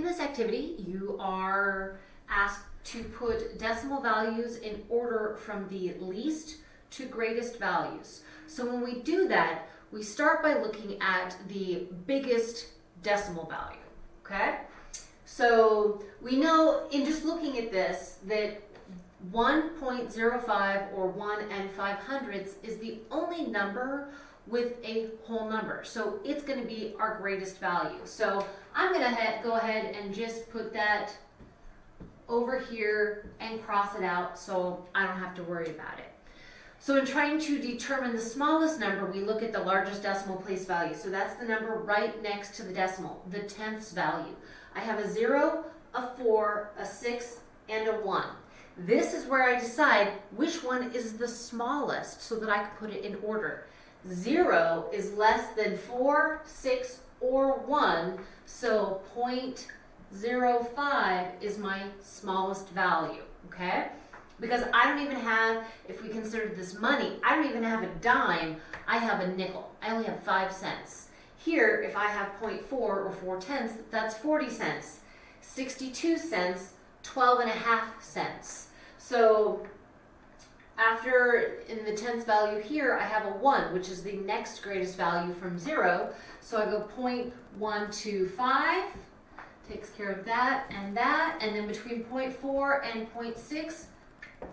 In this activity, you are asked to put decimal values in order from the least to greatest values. So when we do that, we start by looking at the biggest decimal value, okay? So we know in just looking at this that 1.05 or 1 and 5 hundredths is the only number with a whole number. So it's going to be our greatest value. So I'm going to go ahead and just put that over here and cross it out so I don't have to worry about it. So in trying to determine the smallest number, we look at the largest decimal place value. So that's the number right next to the decimal, the tenths value. I have a 0, a 4, a 6, and a 1. This is where I decide which one is the smallest so that I can put it in order. 0 is less than 4, 6, or 1, so 0.05 is my smallest value, okay? Because I don't even have, if we consider this money, I don't even have a dime, I have a nickel. I only have 5 cents. Here, if I have 0.4 or 4 tenths, that's 40 cents. 62 cents, 12 and a half cents. So after in the tenths value here, I have a 1, which is the next greatest value from 0. So I go 0.125, takes care of that and that. And then between 0.4 and 0.6,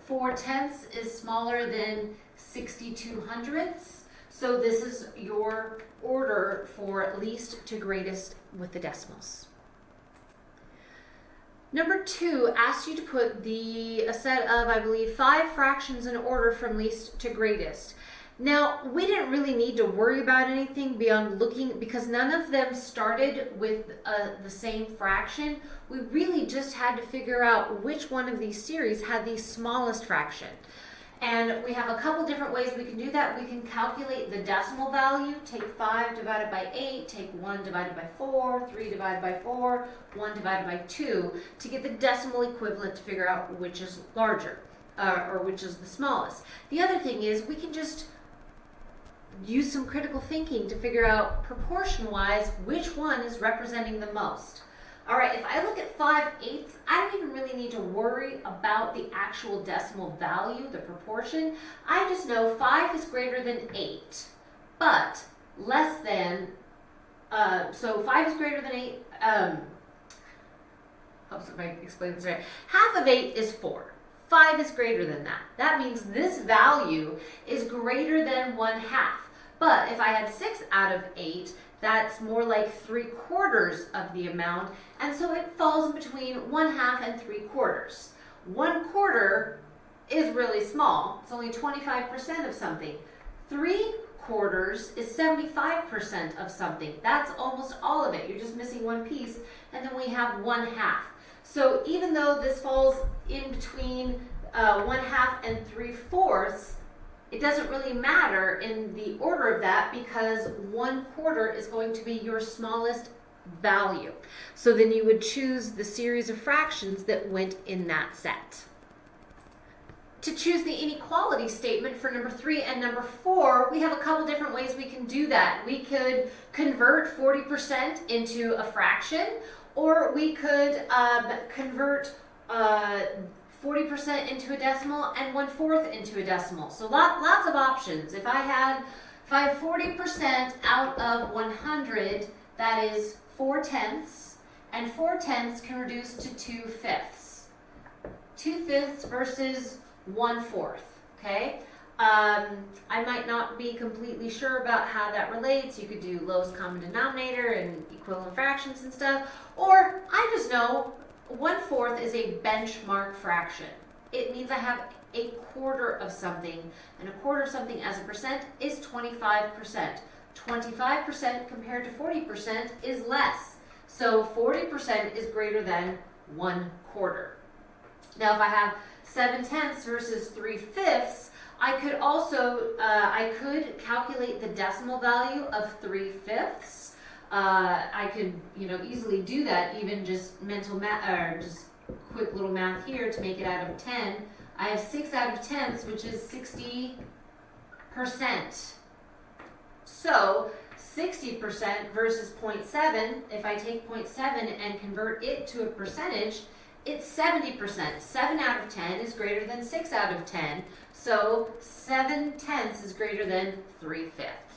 4 tenths is smaller than 62 hundredths. So this is your order for least to greatest with the decimals. Number two asks you to put the a set of, I believe, five fractions in order from least to greatest. Now, we didn't really need to worry about anything beyond looking, because none of them started with uh, the same fraction. We really just had to figure out which one of these series had the smallest fraction. And we have a couple different ways we can do that. We can calculate the decimal value, take 5 divided by 8, take 1 divided by 4, 3 divided by 4, 1 divided by 2, to get the decimal equivalent to figure out which is larger, uh, or which is the smallest. The other thing is we can just use some critical thinking to figure out proportion-wise which one is representing the most. All right, if I look at 5 eighths, I don't even really need to worry about the actual decimal value, the proportion. I just know 5 is greater than 8, but less than, uh, so 5 is greater than 8, um, hope I explain this right. Half of 8 is 4. 5 is greater than that. That means this value is greater than 1 half. But if I had 6 out of 8, that's more like 3 quarters of the amount, and so it falls in between 1 half and 3 quarters. 1 quarter is really small. It's only 25% of something. 3 quarters is 75% of something. That's almost all of it. You're just missing one piece, and then we have 1 half. So even though this falls in between uh, 1 half and 3 fourths, it doesn't really matter in the order of that because one quarter is going to be your smallest value. So then you would choose the series of fractions that went in that set. To choose the inequality statement for number three and number four, we have a couple different ways we can do that. We could convert 40% into a fraction, or we could um, convert uh, 40% into a decimal, and 1 fourth into a decimal. So lot, lots of options. If I had, if I have 40% out of 100, that is 4 tenths, and 4 tenths can reduce to 2 fifths. 2 fifths versus 1 fourth, okay? Um, I might not be completely sure about how that relates. You could do lowest common denominator and equivalent fractions and stuff. Or I just know one fourth is a benchmark fraction. It means I have a quarter of something, and a quarter of something as a percent is 25%. 25% compared to 40% is less. So 40% is greater than one quarter. Now if I have 7 tenths versus 3 fifths, I could also, uh, I could calculate the decimal value of 3 fifths uh, I could, you know, easily do that, even just mental math, or just quick little math here to make it out of 10. I have 6 out of 10s, which is 60%. So 60% versus 0.7, if I take 0.7 and convert it to a percentage, it's 70%. 7 out of 10 is greater than 6 out of 10. So 7 tenths is greater than 3 fifths.